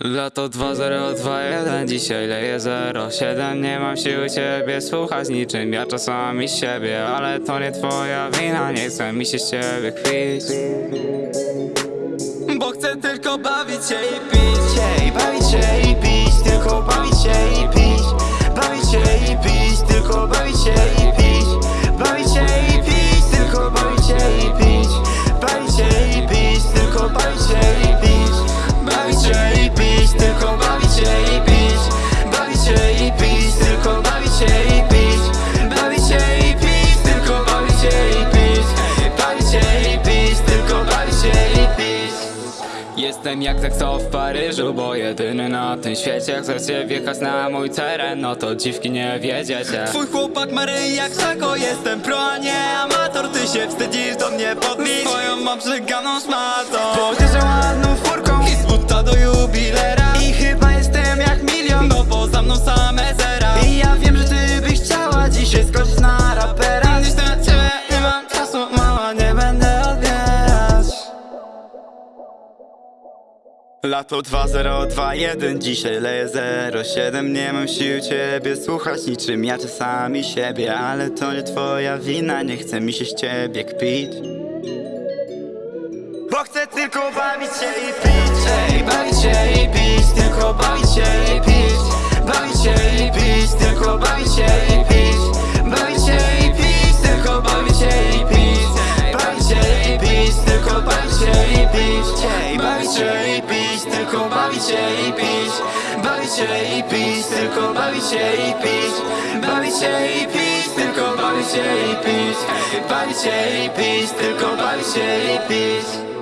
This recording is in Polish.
Lato 2021, dzisiaj leje 07 Nie mam siły ciebie słuchać niczym Ja czasami siebie, ale to nie twoja wina Nie chcę mi się z ciebie kwić Bo chcę tylko bawić się i pić bawić się i pić, tylko bawić się i pić. Bawić się i pić, tylko bawić się Jestem jak co w Paryżu, bo jedyny na tym świecie Chcecie wjechać na mój teren, no to dziwki nie wiedziecie. Twój chłopak Maryi jak Szako Jestem pro, a nie amator. Ty się wstydzisz do mnie podbić Swoją mam przeganą szmatą Pojeżdżę ładną furką. I z buta do jubilera. I chyba jestem jak milion. No bo za mną same zera. I ja wiem, że ty byś chciała dzisiaj skoczyć na rapera Lato 2021, dzisiaj leje 07 Nie mam sił ciebie słuchać niczym ja czasami siebie Ale to nie twoja wina, nie chce mi się z ciebie kpić. Bo chcę tylko bawić się i pić Ej, bawić się i pić, tylko bawić się i pić. Bawić się i pić, tylko bawić się i pić Bawić się i pić, tylko bawić się i pić. Bawić się i pić, tylko bawić się i pić. Bawić się i pić, tylko bawić się i pić